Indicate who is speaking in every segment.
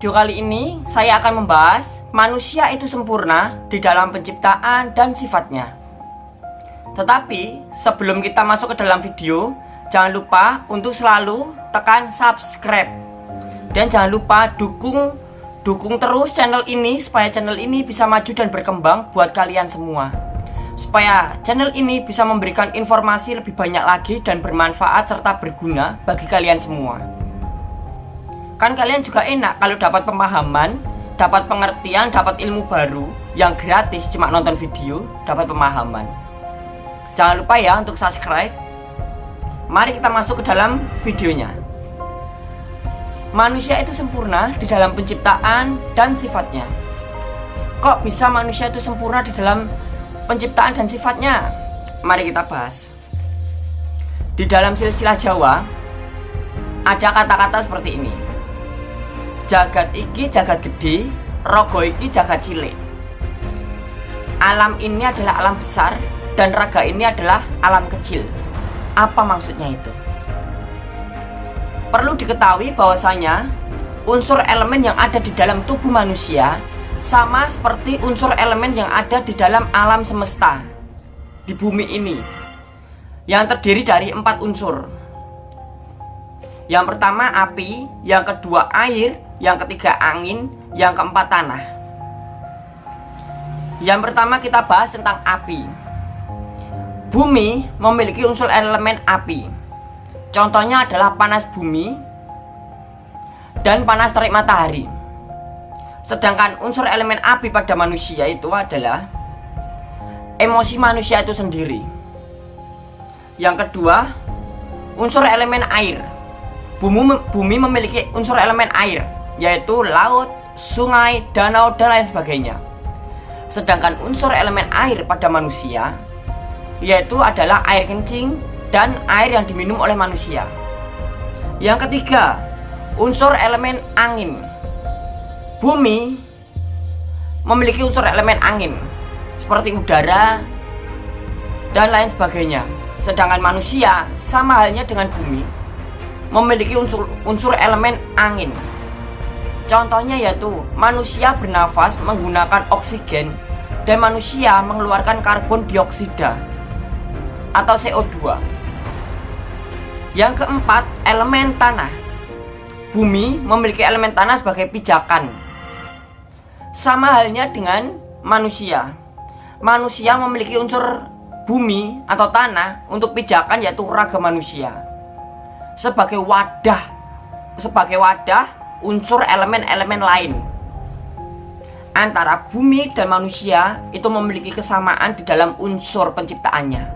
Speaker 1: Video kali ini saya akan membahas manusia itu sempurna di dalam penciptaan dan sifatnya. Tetapi sebelum kita masuk ke dalam video, jangan lupa untuk selalu tekan subscribe dan jangan lupa dukung dukung terus channel ini supaya channel ini bisa maju dan berkembang buat kalian semua. Supaya channel ini bisa memberikan informasi lebih banyak lagi dan bermanfaat serta berguna bagi kalian semua. Kan kalian juga enak kalau dapat pemahaman, dapat pengertian, dapat ilmu baru yang gratis cuma nonton video, dapat pemahaman. Jangan lupa ya untuk subscribe. Mari kita masuk ke dalam videonya. Manusia itu sempurna di dalam penciptaan dan sifatnya. Kok bisa manusia itu sempurna di dalam penciptaan dan sifatnya? Mari kita bahas. Di dalam silsilah Jawa ada kata-kata seperti ini jagat iki jagat gede rogo iki jagat cilik. Alam ini adalah alam besar dan raga ini adalah alam kecil. Apa maksudnya itu? Perlu diketahui bahwasanya unsur elemen yang ada di dalam tubuh manusia sama seperti unsur elemen yang ada di dalam alam semesta di bumi ini yang terdiri dari empat unsur. Yang pertama api, yang kedua air, yang ketiga angin, yang keempat tanah. Yang pertama kita bahas tentang api. Bumi memiliki unsur elemen api. Contohnya adalah panas bumi dan panas terik matahari. Sedangkan unsur elemen api pada manusia itu adalah emosi manusia itu sendiri. Yang kedua, unsur elemen air. Bumi, memiliki unsur elemen air yaitu laut, sungai, danau, dan lain sebagainya. Sedangkan unsur elemen air pada manusia yaitu adalah air kencing dan air yang diminum oleh manusia. Yang ketiga, unsur elemen angin. Bumi memiliki unsur elemen angin seperti udara dan lain sebagainya. Sedangkan manusia sama halnya dengan bumi memiliki unsur unsur elemen angin Contohnya yaitu manusia bernafas menggunakan oksigen dan manusia mengeluarkan karbon dioksida atau CO2. Yang keempat, elemen tanah. Bumi memiliki elemen tanah sebagai pijakan. Sama halnya dengan manusia. Manusia memiliki unsur bumi atau tanah untuk pijakan yaitu raga manusia. Sebagai wadah, sebagai wadah unsur elemen-elemen lain antara bumi dan manusia itu memiliki kesamaan di dalam unsur penciptaannya.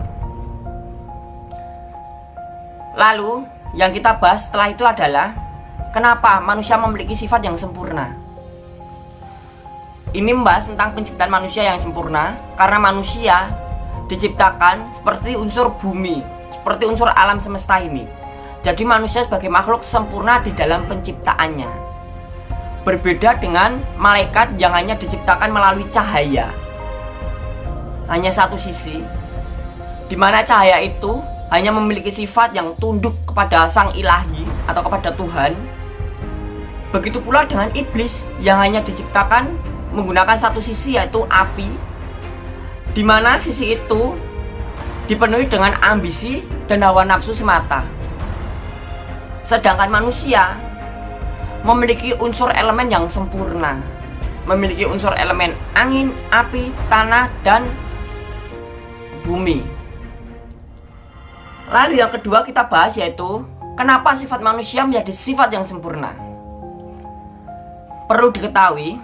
Speaker 1: Lalu, yang kita bahas setelah itu adalah kenapa manusia memiliki sifat yang sempurna. Ini membahas tentang penciptaan manusia yang sempurna karena manusia diciptakan seperti unsur bumi, seperti unsur alam semesta ini jadi manusia sebagai makhluk sempurna di dalam penciptaannya. Berbeda dengan malaikat yang hanya diciptakan melalui cahaya. Hanya satu sisi Di mana cahaya itu hanya memiliki sifat yang tunduk kepada sang ilahi atau kepada Tuhan. Begitu pula dengan iblis yang hanya diciptakan menggunakan satu sisi yaitu api Di mana sisi itu dipenuhi dengan ambisi dan hawa nafsu semata Sedangkan manusia memiliki unsur elemen yang sempurna Memiliki unsur elemen angin, api, tanah, dan bumi. Lalu yang kedua kita bahas yaitu Kenapa sifat manusia menjadi sifat yang sempurna? Perlu diketahui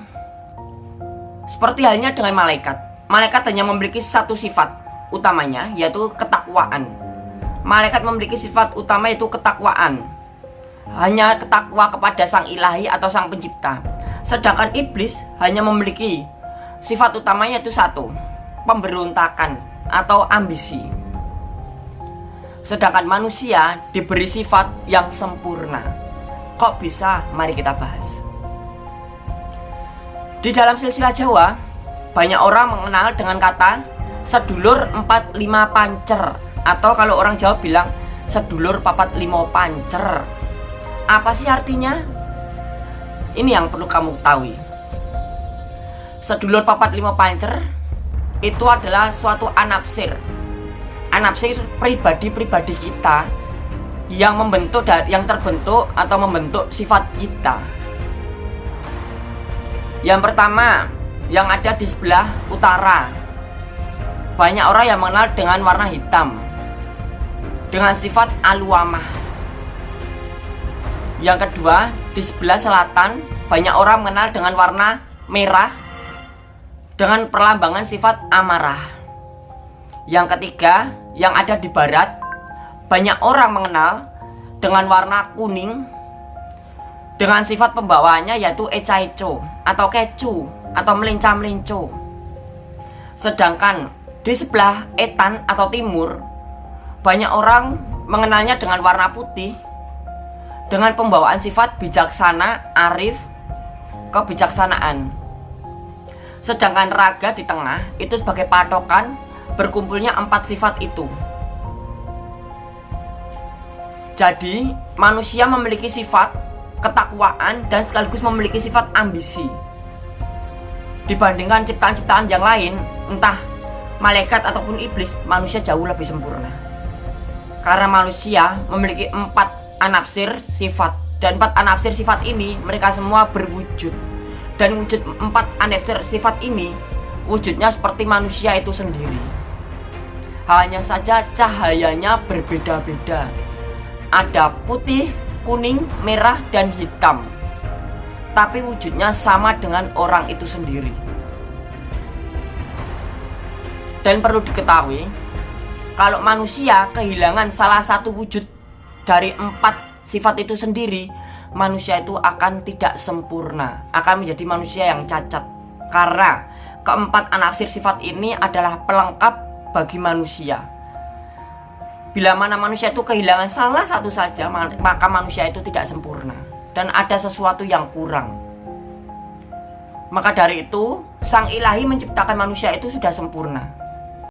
Speaker 1: Seperti halnya dengan malaikat. Malaikat hanya memiliki satu sifat utamanya yaitu ketakwaan. Malaikat memiliki sifat utama yaitu ketakwaan hanya ketakwa kepada sang ilahi atau sang pencipta. Sedangkan iblis hanya memiliki sifat utamanya itu satu pemberontakan atau ambisi. Sedangkan manusia diberi sifat yang sempurna. Kok bisa? Mari kita bahas. Di dalam silsilah Jawa banyak orang mengenal dengan kata sedulur 45 pancer. Atau kalau orang Jawa bilang sedulur papat limo pancer apa sih artinya? Ini yang perlu kamu ketahui. Sedulur papat lima pancer itu adalah suatu anapsir. Anapsir pribadi-pribadi kita yang membentuk yang terbentuk atau membentuk sifat kita. Yang pertama, yang ada di sebelah utara. Banyak orang yang mengenal dengan warna hitam. Dengan sifat aluamah. Yang kedua, di sebelah selatan banyak orang mengenal dengan warna merah dengan perlambangan sifat amarah. Yang ketiga, yang ada di barat banyak orang mengenal dengan warna kuning dengan sifat pembawaannya yaitu ecaico atau kecu atau melincah-melincu. Sedangkan di sebelah etan atau timur banyak orang mengenalnya dengan warna putih dengan pembawaan sifat bijaksana, arif, kebijaksanaan. Sedangkan raga di tengah itu sebagai patokan berkumpulnya empat sifat itu. Jadi, manusia memiliki sifat ketakwaan dan sekaligus memiliki sifat ambisi. Dibandingkan ciptaan-ciptaan yang lain, entah malaikat ataupun iblis, manusia jauh lebih sempurna. Karena manusia memiliki empat anafsir sifat dan empat anafsir sifat ini mereka semua berwujud dan wujud empat anafsir sifat ini wujudnya seperti manusia itu sendiri. Hanya saja cahayanya berbeda-beda ada putih, kuning, merah, dan hitam. Tapi wujudnya sama dengan orang itu sendiri. Dan perlu diketahui, kalau manusia kehilangan salah satu wujud dari empat sifat itu sendiri, manusia itu akan tidak sempurna, akan menjadi manusia yang cacat. Karena keempat anasir sifat ini adalah pelengkap bagi manusia Bila mana manusia itu kehilangan salah satu saja, maka manusia itu tidak sempurna dan ada sesuatu yang kurang. Maka dari itu, Sang Ilahi menciptakan manusia itu sudah sempurna.